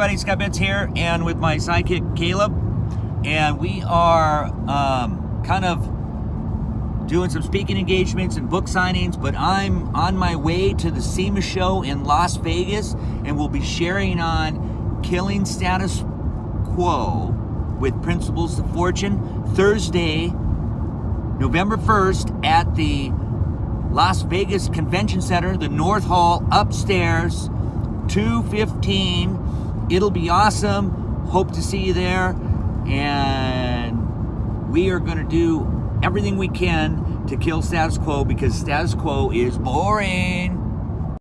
everybody, Scott Betts here, and with my sidekick Caleb, and we are um, kind of doing some speaking engagements and book signings. But I'm on my way to the SEMA show in Las Vegas, and we'll be sharing on killing status quo with Principles of Fortune Thursday, November 1st at the Las Vegas Convention Center, the North Hall upstairs, 215. It'll be awesome. Hope to see you there. And we are going to do everything we can to kill status quo because status quo is boring.